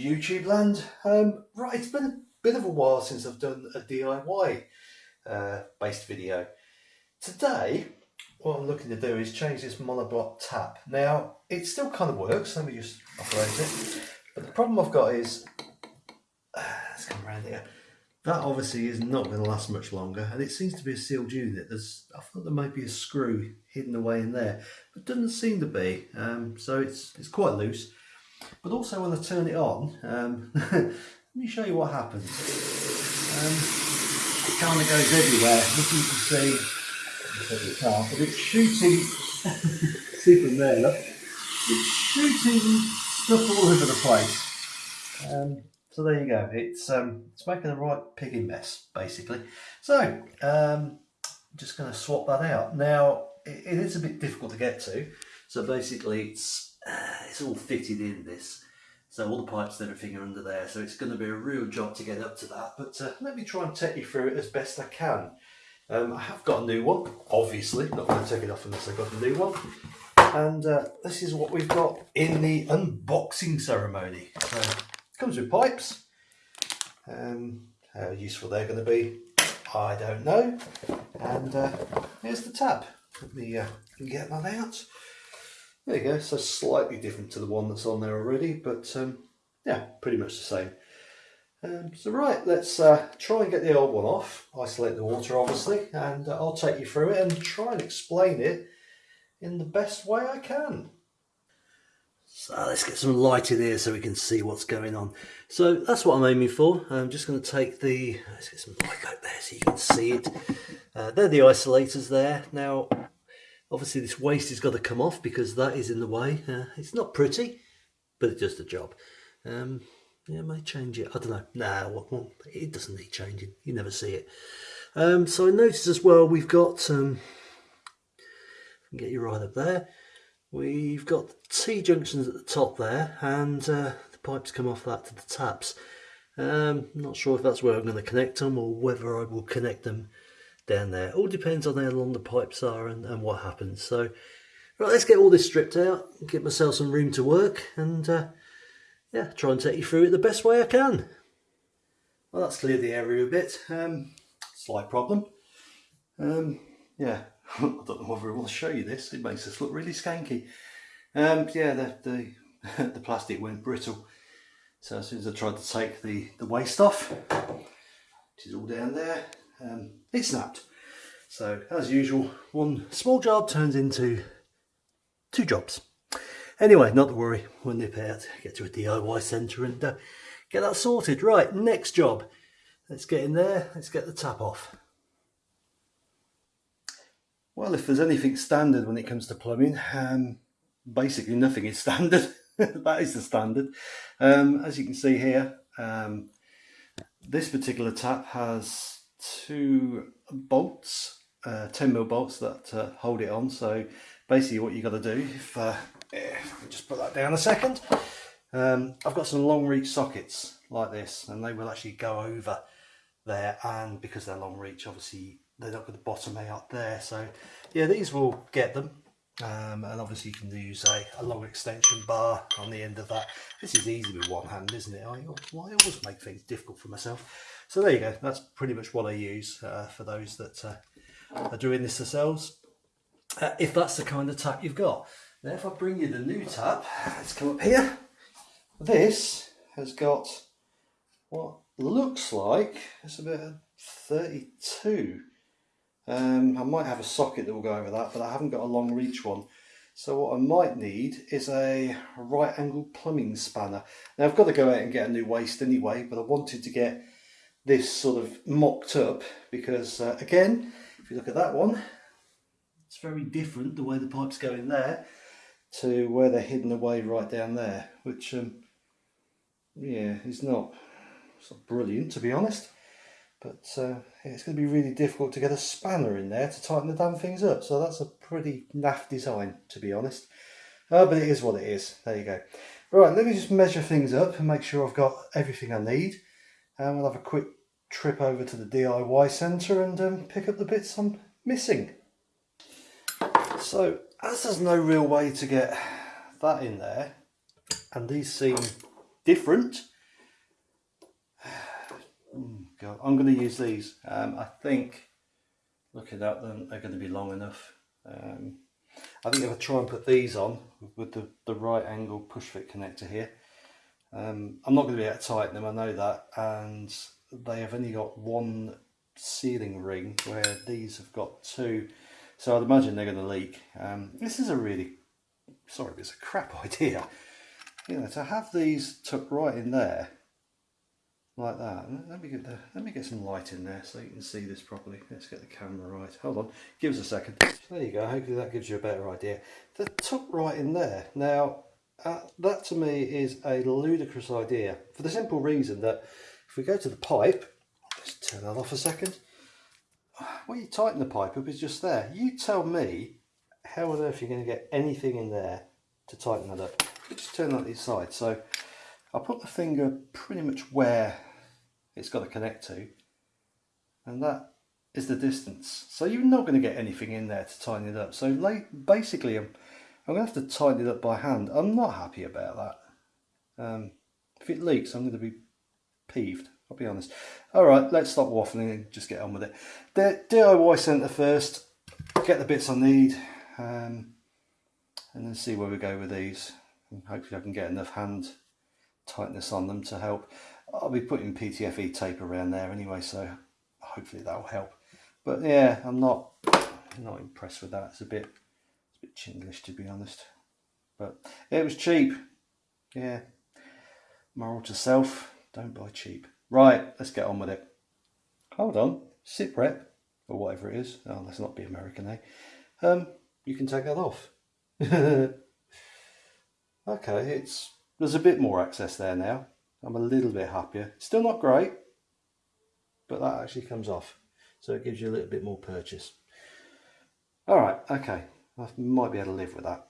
YouTube land. Um, right, it's been a bit of a while since I've done a DIY uh, based video. Today, what I'm looking to do is change this monoblock tap. Now, it still kind of works, let me just operate it. But the problem I've got is, uh, let's come around here. That obviously is not going to last much longer and it seems to be a sealed unit. There's, I thought there might be a screw hidden away in there, but doesn't seem to be. Um, so it's, it's quite loose. But also when I turn it on, um, let me show you what happens. Um, it kind of goes everywhere. You can see, the car, but it's shooting, see from there, look, it's shooting stuff all over the place. Um, so there you go. It's um, it's making a right pigging mess, basically. So um, I'm just going to swap that out. Now it, it is a bit difficult to get to. So basically, it's uh, it's all fitted in this. So all the pipes and everything are under there. So it's going to be a real job to get up to that. But uh, let me try and take you through it as best I can. Um, I have got a new one, obviously. Not going to take it off unless I've got a new one. And uh, this is what we've got in the unboxing ceremony. So Comes with pipes. Um, how useful they're going to be, I don't know. And uh, here's the tap. Let me uh, get that out. There you go. So slightly different to the one that's on there already, but um, yeah, pretty much the same. Um, so right, let's uh, try and get the old one off. Isolate the water, obviously, and uh, I'll take you through it and try and explain it in the best way I can. So let's get some light in here so we can see what's going on. So that's what I'm aiming for. I'm just going to take the, let's get some light out there so you can see it. Uh, they're the isolators there. Now, obviously this waste has got to come off because that is in the way. Uh, it's not pretty, but it does the job. Um, yeah, I may change it. I don't know. Nah, well, it doesn't need changing. You never see it. Um, so I noticed as well we've got, um, get you right up there. We've got T-junctions at the top there and uh, the pipes come off that to the taps. Um, not sure if that's where I'm going to connect them or whether I will connect them down there. All depends on how long the pipes are and, and what happens. So right, let's get all this stripped out, get myself some room to work and uh, yeah, try and take you through it the best way I can. Well, that's cleared the area a bit. Um, slight problem. Um, yeah, I don't know whether I want to show you this. It makes us look really skanky. Um, yeah, the, the, the plastic went brittle. So as soon as I tried to take the, the waste off, which is all down there, um, it snapped. So as usual, one small job turns into two jobs. Anyway, not to worry, we'll nip out, get to a DIY centre and uh, get that sorted. Right, next job. Let's get in there, let's get the tap off. Well, if there's anything standard when it comes to plumbing, um, basically nothing is standard. that is the standard. Um, as you can see here, um, this particular tap has two bolts, uh, 10 mil bolts that uh, hold it on. So basically what you got to do, if, uh, if just put that down a second, um, I've got some long reach sockets like this and they will actually go over there and because they're long reach obviously they're not going to bottom out there. So yeah these will get them um, and obviously you can use a, a, long extension bar on the end of that. This is easy with one hand isn't it? I, well, I always make things difficult for myself. So there you go. That's pretty much what I use uh, for those that uh, are doing this themselves. Uh, if that's the kind of tap you've got. Now if I bring you the new tap let's come up here. This has got what looks like it's about 32 um, I might have a socket that will go over that, but I haven't got a long reach one. So what I might need is a right angle plumbing spanner. Now I've got to go out and get a new waste anyway, but I wanted to get this sort of mocked up because uh, again, if you look at that one, it's very different the way the pipes go in there to where they're hidden away right down there, which um, yeah, is not, it's not brilliant to be honest but uh, it's going to be really difficult to get a spanner in there to tighten the damn things up. So that's a pretty naff design to be honest. Uh, but it is what it is. There you go. Right let me just measure things up and make sure I've got everything I need. And we'll have a quick trip over to the DIY centre and um, pick up the bits I'm missing. So as there's no real way to get that in there and these seem different God. I'm going to use these. Um, I think, looking at them, they're going to be long enough. Um, I think if I try and put these on with the, the right angle push fit connector here, um, I'm not going to be able to tighten them, I know that, and they have only got one sealing ring where these have got two, so I'd imagine they're going to leak. Um, this is a really, sorry, it's a crap idea. You know, to have these tucked right in there, like that. Let me get the, let me get some light in there so you can see this properly. Let's get the camera right. Hold on, give us a second. There you go. Hopefully that gives you a better idea. The tuck right in there. Now uh, that to me is a ludicrous idea for the simple reason that if we go to the pipe, let's turn that off a second. Well, you tighten the pipe up, it's just there. You tell me how on earth you're going to get anything in there to tighten that up. Just turn that to the side. So I'll put the finger pretty much where it's got to connect to. And that is the distance. So you're not going to get anything in there to tighten it up. So basically I'm, I'm going to have to tighten it up by hand. I'm not happy about that. Um, if it leaks I'm going to be peeved I'll be honest. Alright let's stop waffling and just get on with it. The DIY centre first. Get the bits I need um, and then see where we go with these. And hopefully I can get enough hand tightness on them to help I'll be putting PTFE tape around there anyway, so hopefully that'll help. But yeah, I'm not not impressed with that. It's a bit it's a bit chinglish to be honest. But it was cheap. Yeah. Moral to self, don't buy cheap. Right, let's get on with it. Hold on, sit rep, or whatever it is. Oh, let's not be American, eh? Um, you can take that off. okay, it's there's a bit more access there now. I'm a little bit happier. Still not great, but that actually comes off. So it gives you a little bit more purchase. All right, okay. I might be able to live with that.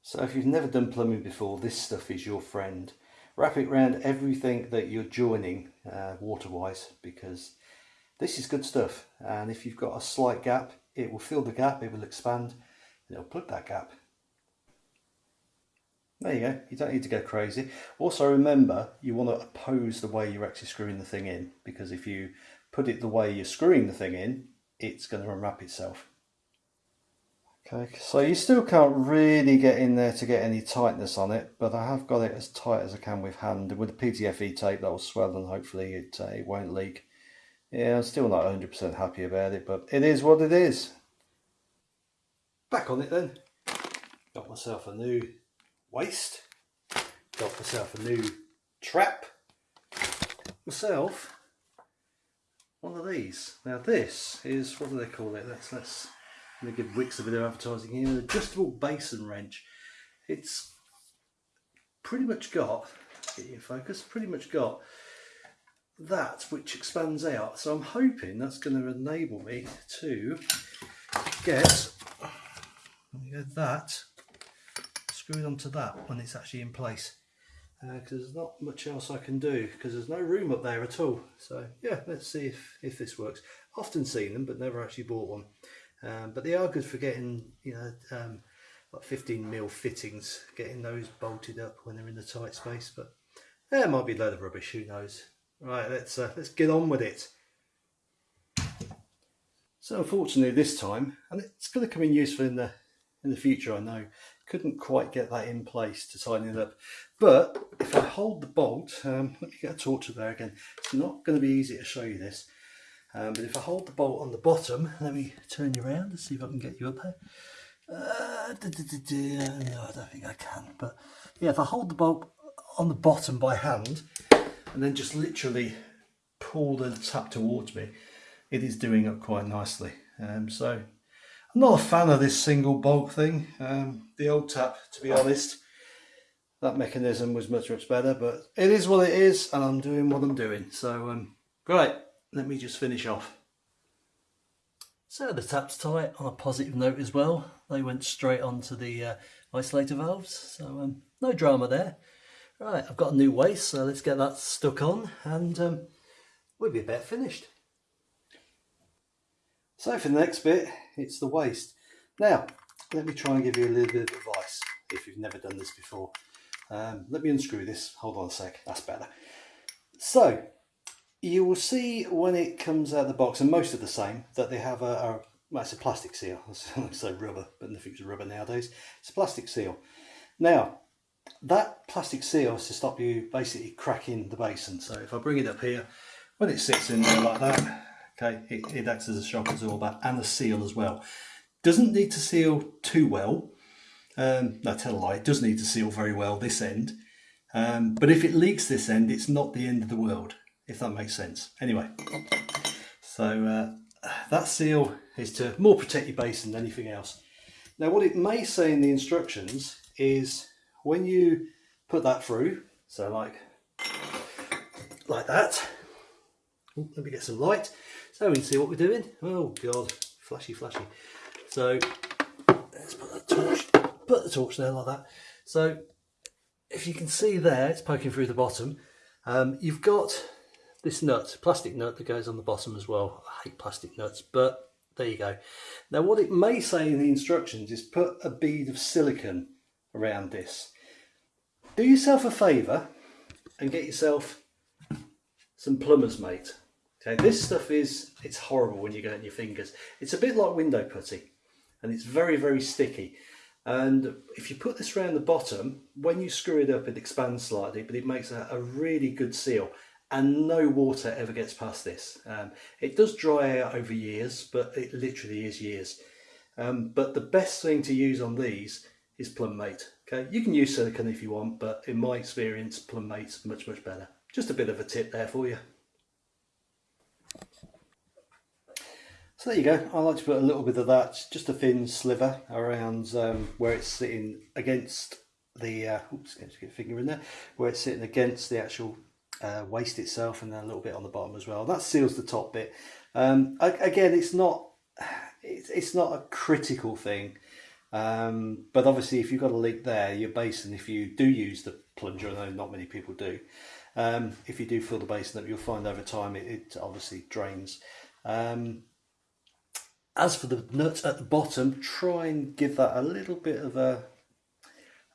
So if you've never done plumbing before, this stuff is your friend. Wrap it around everything that you're joining uh, water-wise because this is good stuff. And if you've got a slight gap, it will fill the gap, it will expand, and it'll plug that gap. There you go, you don't need to go crazy. Also remember, you want to oppose the way you're actually screwing the thing in, because if you put it the way you're screwing the thing in, it's going to unwrap itself. Okay, so you still can't really get in there to get any tightness on it, but I have got it as tight as I can with hand. With the PTFE tape that will swell and hopefully it, uh, it won't leak. Yeah, I'm still not 100% happy about it, but it is what it is. Back on it then. Got myself a new waste. Got myself a new trap. Myself one of these. Now this is what do they call it? Let's let's let me give Wickes a bit of advertising here. An adjustable basin wrench. It's pretty much got get you in focus. Pretty much got that which expands out. So I'm hoping that's going to enable me to get that screwed onto that when it's actually in place because uh, there's not much else I can do because there's no room up there at all. So yeah let's see if if this works. Often seen them but never actually bought one. Um, but they are good for getting you know um, like 15 mil fittings getting those bolted up when they're in the tight space. But there might be a load of rubbish who knows? Right let's uh, let's get on with it. So unfortunately this time and it's going to come in useful in the in the future I know couldn't quite get that in place to tighten it up. But if I hold the bolt, um, let me get a torch there again. It's not going to be easy to show you this. Um, but if I hold the bolt on the bottom, let me turn you around and see if I can get you up there. Uh, da, da, da, no, I don't think I can. But yeah, if I hold the bolt on the bottom by hand and then just literally pull the tap towards me, it is doing up quite nicely. Um, so I'm not a fan of this single bolt thing. Um, the old tap, to be honest, that mechanism was much, much better, but it is what it is, and I'm doing what I'm doing. So, um, right, let me just finish off. So the tap's tight on a positive note as well. They went straight onto the uh, isolator valves, so um, no drama there. Right, I've got a new waste, so let's get that stuck on, and um, we'll be about finished. So for the next bit, it's the waste. Now, let me try and give you a little bit of advice if you've never done this before. Um, let me unscrew this. Hold on a sec. That's better. So you will see when it comes out of the box, and most are the same, that they have a, a well, it's a plastic seal. I say rubber, but nothing's rubber nowadays. It's a plastic seal. Now, that plastic seal is to stop you basically cracking the basin. So if I bring it up here, when it sits in there like that, okay, it, it acts as a shock absorber and a seal as well. Doesn't need to seal too well. Um, no, tell a lie, it does need to seal very well this end. Um, but if it leaks this end, it's not the end of the world, if that makes sense. Anyway, so uh, that seal is to more protect your basin than anything else. Now what it may say in the instructions is when you put that through, so like, like that, Ooh, let me get some light so we can see what we're doing. Oh God, flashy, flashy. So let's put the torch, put the torch there like that. So if you can see there, it's poking through the bottom. Um, you've got this nut, plastic nut that goes on the bottom as well. I hate plastic nuts, but there you go. Now what it may say in the instructions is put a bead of silicone around this. Do yourself a favour and get yourself some plumber's mate. This stuff is, it's horrible when you get it in your fingers. It's a bit like window putty and it's very, very sticky. And if you put this around the bottom, when you screw it up, it expands slightly, but it makes a, a really good seal and no water ever gets past this. Um, it does dry out over years, but it literally is years. Um, but the best thing to use on these is Plumb Mate. Okay, you can use silicone if you want, but in my experience, Plumb Mate's much, much better. Just a bit of a tip there for you. So there you go. I like to put a little bit of that, just a thin sliver around um, where it's sitting against the, uh, oops, get a finger in there, where it's sitting against the actual uh, waste itself and then a little bit on the bottom as well. That seals the top bit. Um, again, it's not it's, it's not a critical thing, um, but obviously if you've got a leak there, your basin, if you do use the plunger, know not many people do, um, if you do fill the basin up, you'll find over time it, it obviously drains. Um, as for the nut at the bottom, try and give that a little bit of a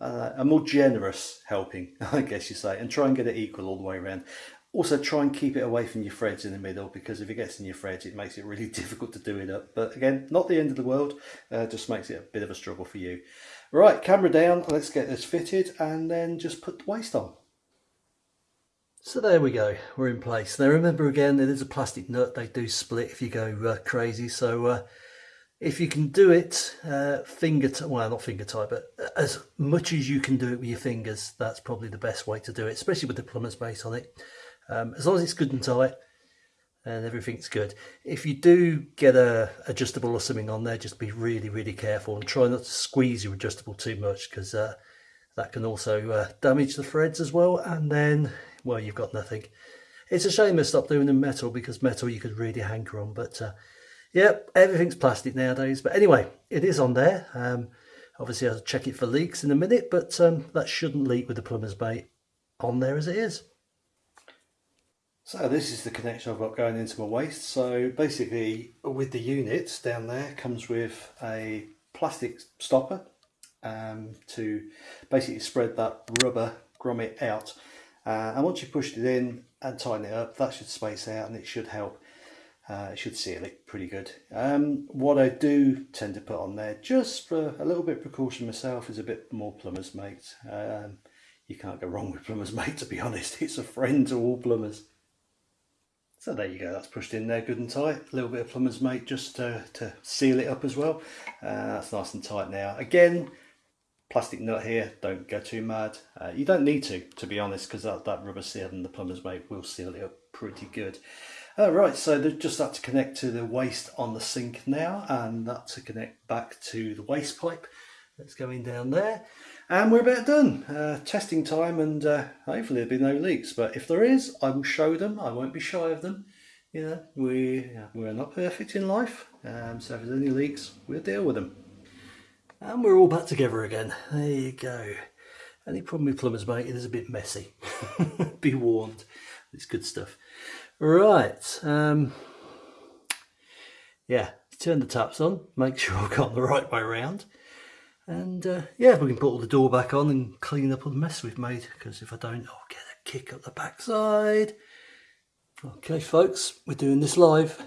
uh, a more generous helping, I guess you say, and try and get it equal all the way around. Also try and keep it away from your threads in the middle because if it gets in your threads it makes it really difficult to do it up. But again, not the end of the world, uh, just makes it a bit of a struggle for you. Right, camera down, let's get this fitted and then just put the waste on. So there we go, we're in place. Now remember again, it is a plastic nut, they do split if you go uh, crazy, so uh, if you can do it uh, finger well not finger tight but as much as you can do it with your fingers that's probably the best way to do it especially with the plumber's mate on it. Um, as long as it's good and tight and everything's good. If you do get a adjustable or something on there just be really really careful and try not to squeeze your adjustable too much because uh, that can also uh, damage the threads as well. And then well you've got nothing it's a shame they stopped doing the metal because metal you could really hanker on but uh, everything's plastic nowadays. But anyway, it is on there. Um, obviously, I'll check it for leaks in a minute, but um, that shouldn't leak with the plumber's mate on there as it is. So this is the connection I've got going into my waste. So basically, with the unit down there comes with a plastic stopper um, to basically spread that rubber grommet out. Uh, and once you've pushed it in and tighten it up, that should space out and it should help uh, it should seal it pretty good. Um, what I do tend to put on there, just for a little bit of precaution myself, is a bit more plumber's mate. Um, you can't go wrong with plumber's mate, to be honest. It's a friend to all plumbers. So there you go, that's pushed in there good and tight. A little bit of plumber's mate just to, to seal it up as well. Uh, that's nice and tight now. Again, plastic nut here, don't go too mad. Uh, you don't need to, to be honest, because that, that rubber seal and the plumber's mate will seal it up pretty good. Oh, right, so just that to connect to the waste on the sink now and that to connect back to the waste pipe that's going down there. And we're about done. Uh, testing time and uh, hopefully there'll be no leaks. But if there is, I will show them. I won't be shy of them. You know, we, we're not perfect in life. Um, so if there's any leaks, we'll deal with them. And we're all back together again. There you go. Any problem with plumbers, mate, it is a bit messy. be warned. It's good stuff. Right. Um, yeah, turn the taps on, make sure I've got the right way around. And uh, yeah, we can put all the door back on and clean up all the mess we've made because if I don't, I'll get a kick up the backside. Okay, folks, we're doing this live.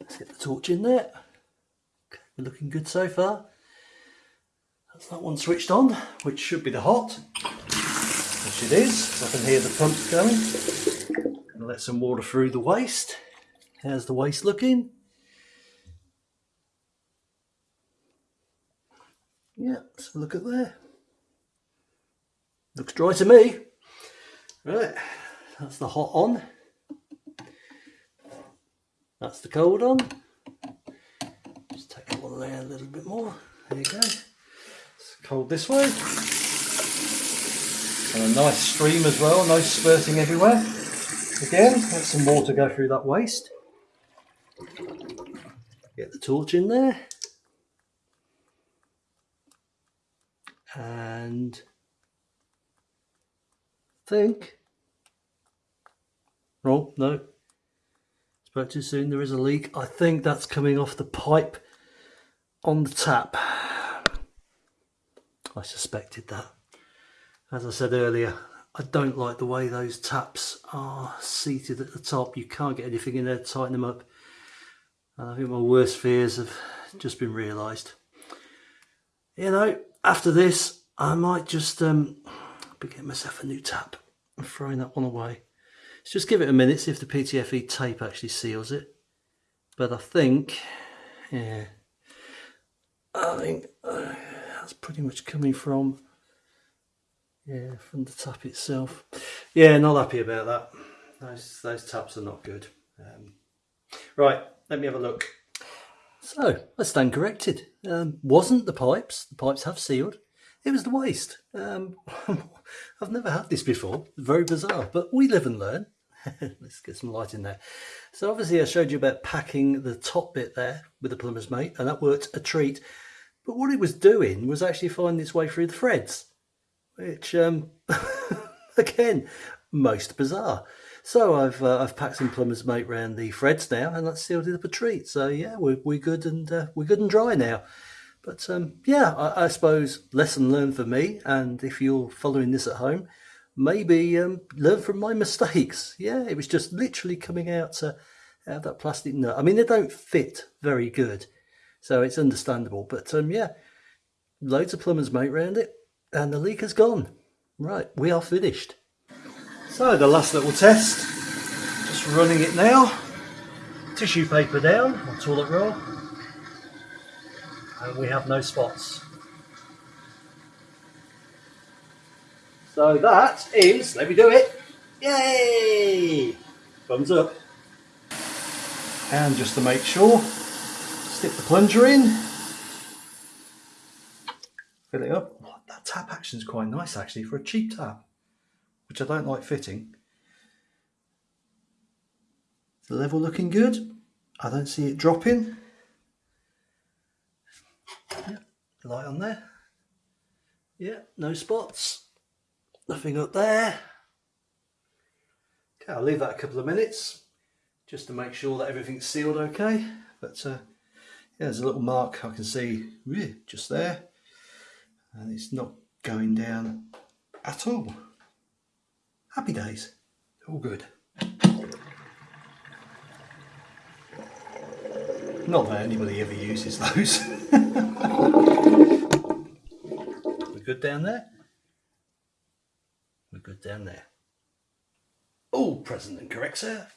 Let's get the torch in there. We're looking good so far. That's that one switched on, which should be the hot, which it is. I can hear the pump going. Gonna let some water through the waste. How's the waste looking? Yeah, let's look at there. Looks dry to me. Right, that's the hot on. That's the cold on. Layer a little bit more. There you go. It's cold this way. And a nice stream as well, no spurting everywhere. Again, let some water go through that waste. Get the torch in there. And think. Oh, no. Spoke too soon. There is a leak. I think that's coming off the pipe on the tap. I suspected that. As I said earlier, I don't like the way those taps are seated at the top. You can't get anything in there to tighten them up. And I think my worst fears have just been realised. You know, after this, I might just um, be getting myself a new tap and throwing that one away. Let's just give it a minute, see if the PTFE tape actually seals it. But I think, yeah, I think uh, that's pretty much coming from, yeah, from the tap itself. Yeah, not happy about that. Those, those taps are not good. Um, right, let me have a look. So, I stand corrected. Um, wasn't the pipes. The pipes have sealed. It was the waste. Um, I've never had this before. Very bizarre, but we live and learn. Let's get some light in there. So obviously I showed you about packing the top bit there with the plumber's mate, and that worked a treat. But what it was doing was actually finding its way through the threads, which, um, again, most bizarre. So I've uh, I've packed some plumber's mate round the threads now, and that's sealed it up a treat. So yeah, we're we're good and uh, we're good and dry now. But um, yeah, I, I, suppose lesson learned for me. And if you're following this at home, maybe um, learn from my mistakes. Yeah, it was just literally coming out, out of that plastic nut. I mean, they don't fit very good, so it's understandable. But um, yeah, loads of plumbers mate round it, and the leak has gone. Right, we are finished. So the last little test, just running it now. Tissue paper down, or toilet roll and we have no spots. So that is, let me do it, yay! Thumbs up. And just to make sure, stick the plunger in, fill it up. That tap action is quite nice actually for a cheap tap, which I don't like fitting. The level looking good. I don't see it dropping. Yep, light on there. Yeah, no spots. Nothing up there. Okay, I'll leave that a couple of minutes just to make sure that everything's sealed okay. But uh, yeah, there's a little mark I can see just there. And it's not going down at all. Happy days. All good. Not that anybody ever uses those. We're good down there? We're good down there. All present and correct, sir.